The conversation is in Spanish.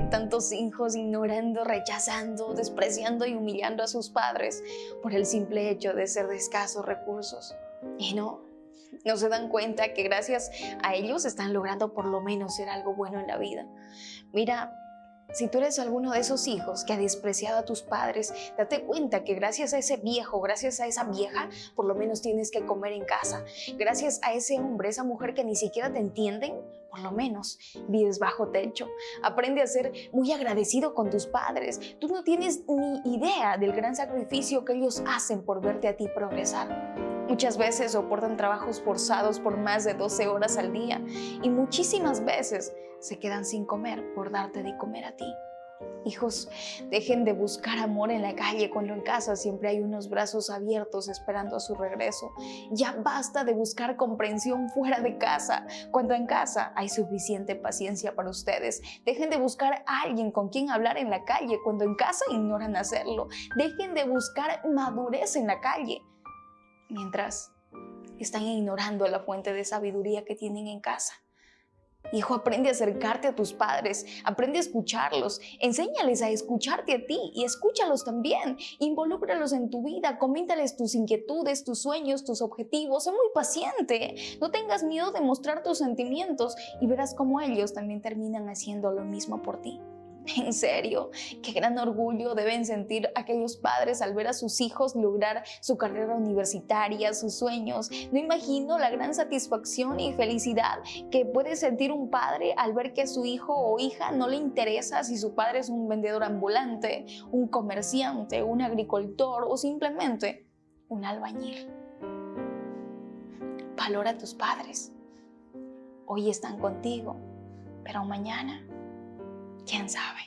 tantos hijos ignorando, rechazando, despreciando y humillando a sus padres por el simple hecho de ser de escasos recursos. Y no, no se dan cuenta que gracias a ellos están logrando por lo menos ser algo bueno en la vida. Mira, si tú eres alguno de esos hijos que ha despreciado a tus padres, date cuenta que gracias a ese viejo, gracias a esa vieja, por lo menos tienes que comer en casa. Gracias a ese hombre, esa mujer que ni siquiera te entienden, por lo menos vives bajo techo. Aprende a ser muy agradecido con tus padres. Tú no tienes ni idea del gran sacrificio que ellos hacen por verte a ti progresar. Muchas veces soportan trabajos forzados por más de 12 horas al día y muchísimas veces se quedan sin comer por darte de comer a ti. Hijos, dejen de buscar amor en la calle cuando en casa siempre hay unos brazos abiertos esperando a su regreso. Ya basta de buscar comprensión fuera de casa cuando en casa hay suficiente paciencia para ustedes. Dejen de buscar a alguien con quien hablar en la calle cuando en casa ignoran hacerlo. Dejen de buscar madurez en la calle mientras están ignorando la fuente de sabiduría que tienen en casa. Hijo, aprende a acercarte a tus padres, aprende a escucharlos, enséñales a escucharte a ti y escúchalos también. Involúcralos en tu vida, coméntales tus inquietudes, tus sueños, tus objetivos. Sé muy paciente, no tengas miedo de mostrar tus sentimientos y verás cómo ellos también terminan haciendo lo mismo por ti. En serio, qué gran orgullo deben sentir aquellos padres al ver a sus hijos lograr su carrera universitaria, sus sueños. No imagino la gran satisfacción y felicidad que puede sentir un padre al ver que a su hijo o hija no le interesa si su padre es un vendedor ambulante, un comerciante, un agricultor o simplemente un albañil. Valora a tus padres. Hoy están contigo, pero mañana ¿Quién sabe?